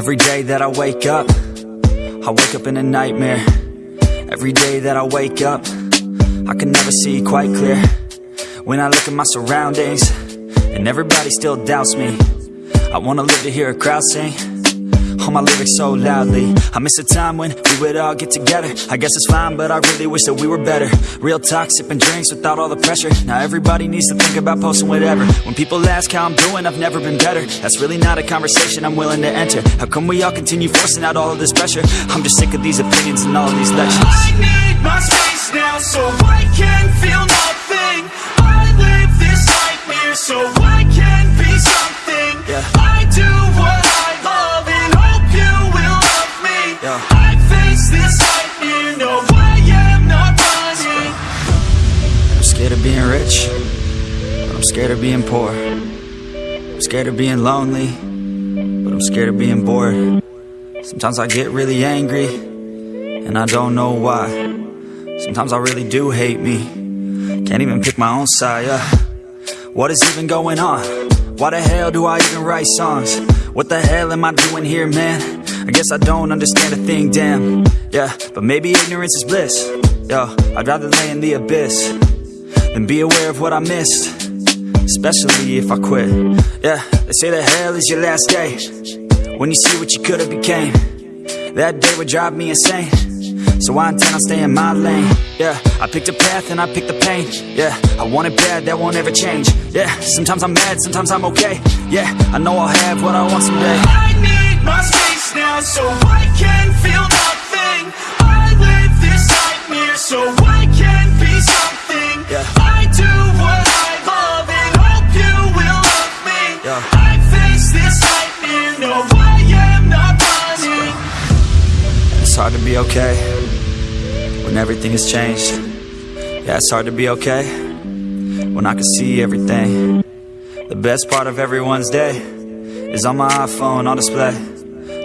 Every day that I wake up, I wake up in a nightmare. Every day that I wake up, I can never see quite clear. When I look at my surroundings, and everybody still doubts me. I wanna live to hear a crowd sing. All my lyrics so loudly. I miss a time when we would all get together. I guess it's fine, but I really wish that we were better. Real talk, sipping drinks without all the pressure. Now everybody needs to think about posting whatever. When people ask how I'm doing, I've never been better. That's really not a conversation I'm willing to enter. How come we all continue forcing out all of this pressure? I'm just sick of these opinions and all of these lectures. I need my space now so I can feel scared of being poor. I'm scared of being lonely, but I'm scared of being bored. Sometimes I get really angry, and I don't know why. Sometimes I really do hate me, can't even pick my own side. Yeah. What is even going on? Why the hell do I even write songs? What the hell am I doing here, man? I guess I don't understand a thing, damn. Yeah, but maybe ignorance is bliss. Yo, I'd rather lay in the abyss than be aware of what I missed. Especially if I quit. Yeah, they say that hell is your last day. When you see what you could have became. That day would drive me insane. So I intend on staying in my lane. Yeah, I picked a path and I picked the pain. Yeah, I want it bad, that won't ever change. Yeah, sometimes I'm mad, sometimes I'm okay. Yeah, I know I'll have what I want someday. I need my space now so I can feel nothing hard to be okay when everything has changed. Yeah, it's hard to be okay when I can see everything. The best part of everyone's day is on my iPhone on display.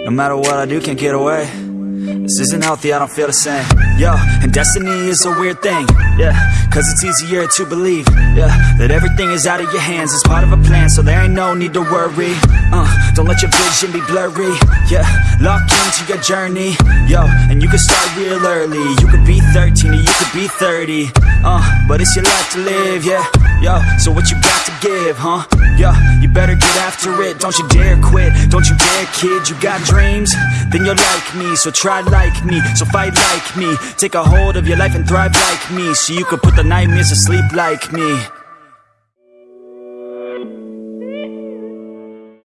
No matter what I do, can't get away. This isn't healthy, I don't feel the same. Yo, and destiny is a weird thing. Yeah, cause it's easier to believe. Yeah, that everything is out of your hands. It's part of a plan, so there ain't no need to worry. Uh, don't let your vision be blurry. Yeah, lock into your journey. Yo, and you can start real early. You could be 13 or you could be 30. Uh, but it's your life to live, yeah. Yo, so what you got to give, huh? Yo, you better get after it. Don't you dare quit. Don't you dare, kid. You got dreams? Then you're like me, so try like me. So fight like me. Take a hold of your life and thrive like me. So you could put the nightmares to sleep like me.